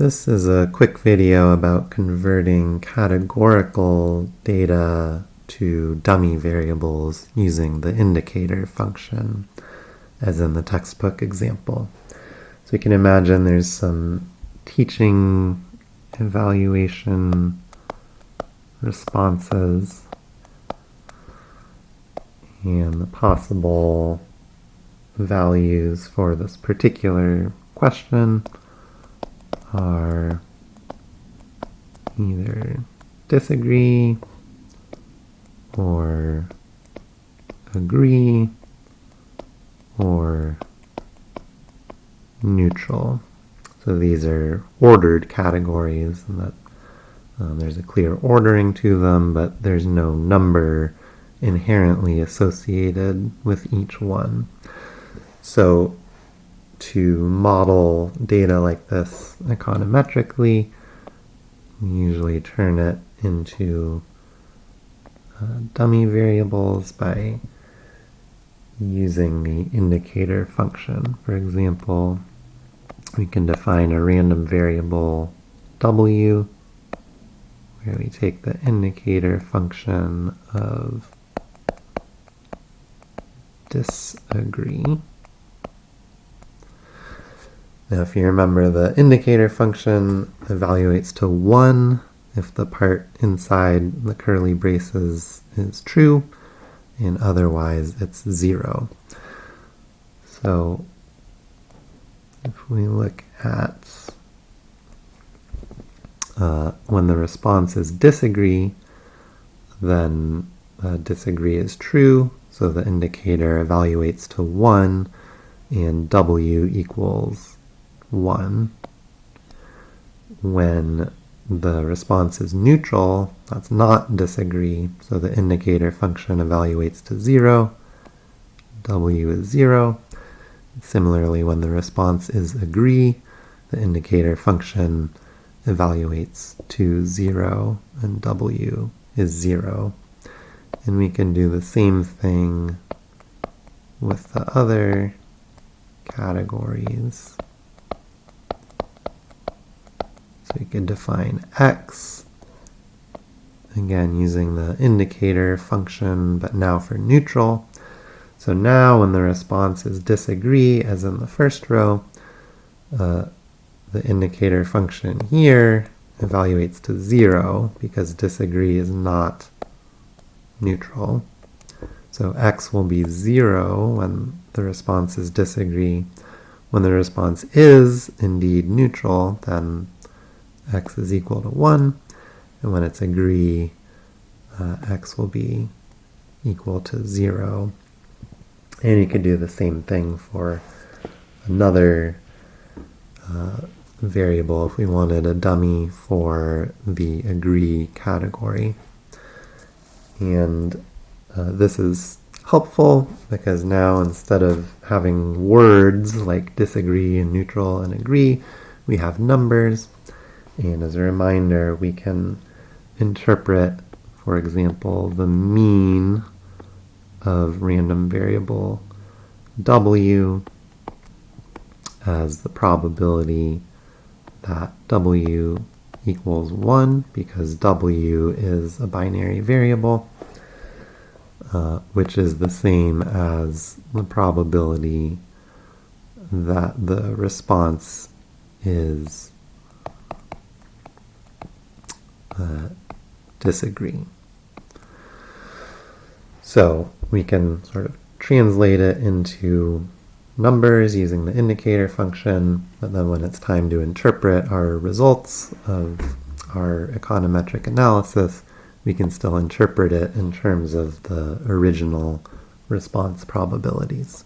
This is a quick video about converting categorical data to dummy variables using the indicator function, as in the textbook example. So you can imagine there's some teaching evaluation responses and the possible values for this particular question are either disagree or agree or neutral. So these are ordered categories and that um, there's a clear ordering to them, but there's no number inherently associated with each one. So to model data like this econometrically, we usually turn it into uh, dummy variables by using the indicator function. For example, we can define a random variable w where we take the indicator function of disagree now if you remember the indicator function evaluates to 1 if the part inside the curly braces is true and otherwise it's 0. So if we look at uh, when the response is disagree, then uh, disagree is true, so the indicator evaluates to 1 and w equals 1. When the response is neutral, that's not disagree, so the indicator function evaluates to 0, w is 0. Similarly, when the response is agree, the indicator function evaluates to 0, and w is 0. And we can do the same thing with the other categories. So we can define x, again using the indicator function, but now for neutral. So now when the response is disagree, as in the first row, uh, the indicator function here evaluates to 0 because disagree is not neutral. So x will be 0 when the response is disagree. When the response is indeed neutral, then x is equal to 1, and when it's agree, uh, x will be equal to 0. And you could do the same thing for another uh, variable if we wanted a dummy for the agree category. And uh, this is helpful because now instead of having words like disagree and neutral and agree, we have numbers. And as a reminder, we can interpret, for example, the mean of random variable w as the probability that w equals 1 because w is a binary variable, uh, which is the same as the probability that the response is uh, disagree. So we can sort of translate it into numbers using the indicator function, but then when it's time to interpret our results of our econometric analysis, we can still interpret it in terms of the original response probabilities.